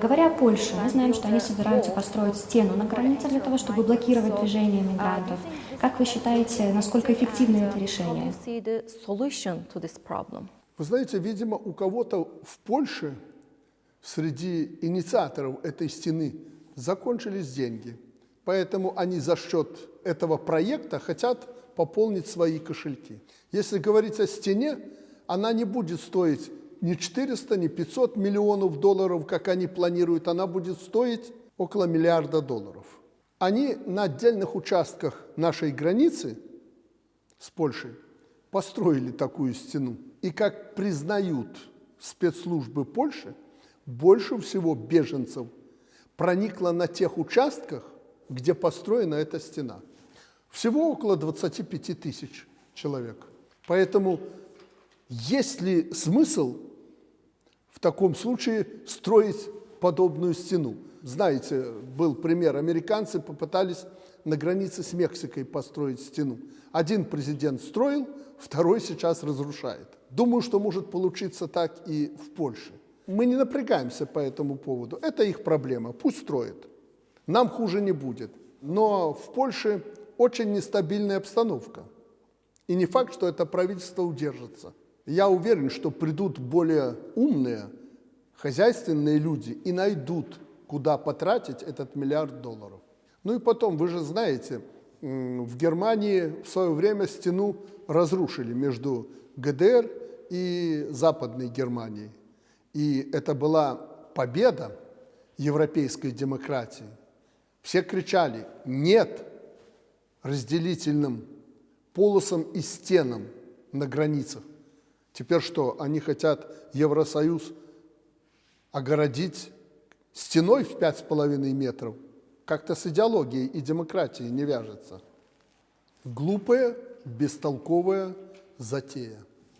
Говоря о Польше, мы знаем, что они собираются построить стену на границе для того, чтобы блокировать движение мигрантов. Как вы считаете, насколько эффективно это решение? you see the solution to this problem? Вы знаете, видимо, у кого-то в Польше среди инициаторов этой стены закончились деньги. Поэтому они за счет этого проекта хотят пополнить свои кошельки. Если говорить о стене, она не будет стоить ни 400, ни 500 миллионов долларов, как они планируют, она будет стоить около миллиарда долларов. Они на отдельных участках нашей границы с Польшей построили такую стену. И как признают спецслужбы Польши, больше всего беженцев проникло на тех участках, где построена эта стена. Всего около 25 тысяч человек. Поэтому есть ли смысл в таком случае строить подобную стену? Знаете, был пример, американцы попытались на границе с Мексикой построить стену. Один президент строил, второй сейчас разрушает. Думаю, что может получиться так и в Польше. Мы не напрягаемся по этому поводу. Это их проблема, пусть строят. Нам хуже не будет. Но в Польше очень нестабильная обстановка. И не факт, что это правительство удержится. Я уверен, что придут более умные, хозяйственные люди и найдут, куда потратить этот миллиард долларов. Ну и потом, вы же знаете, в Германии в свое время стену разрушили между ГДР и Западной Германией. И это была победа европейской демократии. Все кричали «нет» разделительным полосам и стенам на границах. Теперь что, они хотят Евросоюз огородить стеной в пять с половиной метров? Как-то с идеологией и демократией не вяжется. Глупая, бестолковая затея.